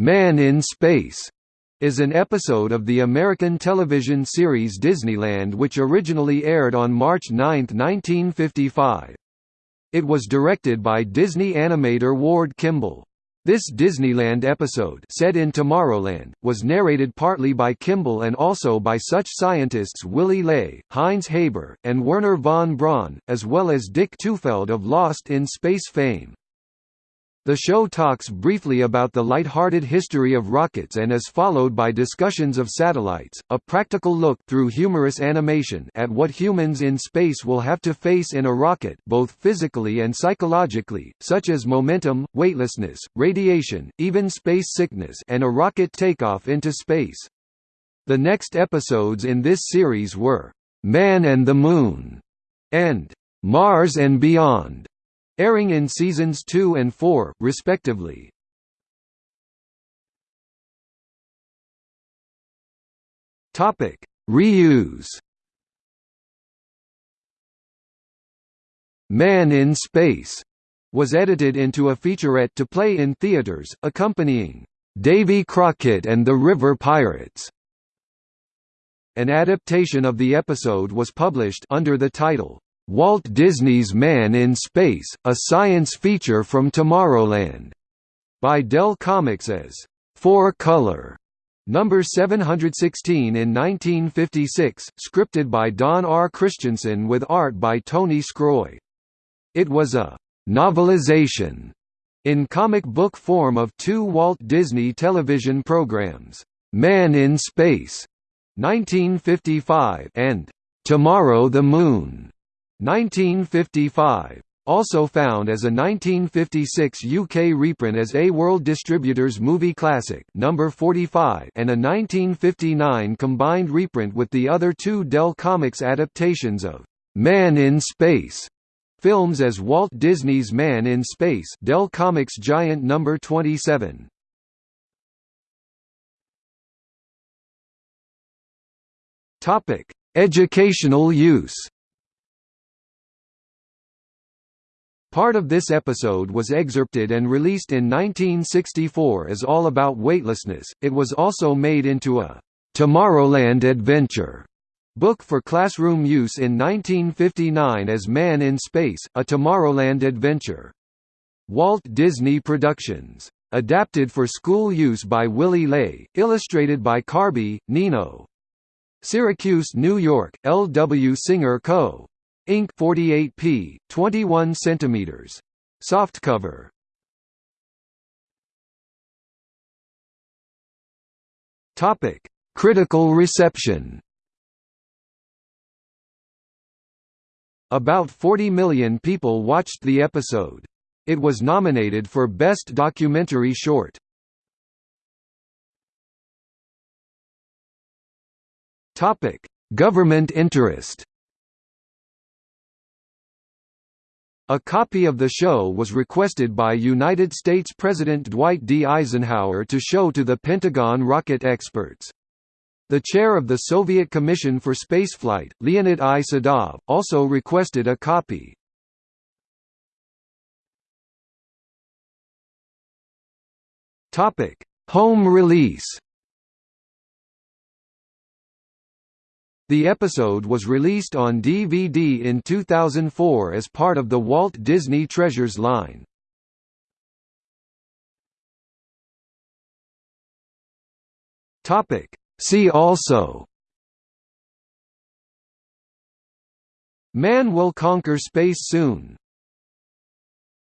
Man in Space is an episode of the American television series Disneyland which originally aired on March 9, 1955. It was directed by Disney animator Ward Kimball. This Disneyland episode set in Tomorrowland, was narrated partly by Kimball and also by such scientists Willy Ley, Heinz Haber, and Wernher von Braun, as well as Dick Tufeld of Lost in Space fame. The show talks briefly about the light-hearted history of rockets and is followed by discussions of satellites, a practical look through humorous animation at what humans in space will have to face in a rocket both physically and psychologically, such as momentum, weightlessness, radiation, even space sickness and a rocket takeoff into space. The next episodes in this series were, "'Man and the Moon' and "'Mars and Beyond' airing in seasons 2 and 4, respectively. Topic: Reuse. Man in Space was edited into a featurette to play in theaters, accompanying Davy Crockett and the River Pirates. An adaptation of the episode was published under the title Walt Disney's Man in Space, a science feature from Tomorrowland, by Dell Comics as Four Color. Number 716 in 1956, scripted by Don R. Christensen with art by Tony Sgroi. It was a novelization in comic book form of two Walt Disney television programs, Man in Space 1955 and Tomorrow the Moon 1955. Also found as a 1956 UK reprint as A World Distributors Movie Classic number 45 and a 1959 combined reprint with the other two Dell Comics adaptations of Man in Space films as Walt Disney's Man in Space Dell Comics Giant number 27. Topic: Educational use Part of this episode was excerpted and released in 1964 as All About Weightlessness. It was also made into a Tomorrowland Adventure book for classroom use in 1959 as Man in Space: A Tomorrowland Adventure. Walt Disney Productions. Adapted for school use by Willy Ley, illustrated by Carbe, Nino. Syracuse, New York: L. W. Singer Co. Inc 48p, 21 centimeters. Softcover. Topic: Critical reception. About 40 million people watched the episode. It was nominated for Best Documentary Short. Topic: Government interest. A copy of the show was requested by United States President Dwight D. Eisenhower to show to the Pentagon rocket experts. The chair of the Soviet Commission for Spaceflight, Leonid I. Sedov, also requested a copy. Home release The episode was released on DVD in 2004 as part of the Walt Disney Treasures line. See also. Man will conquer space soon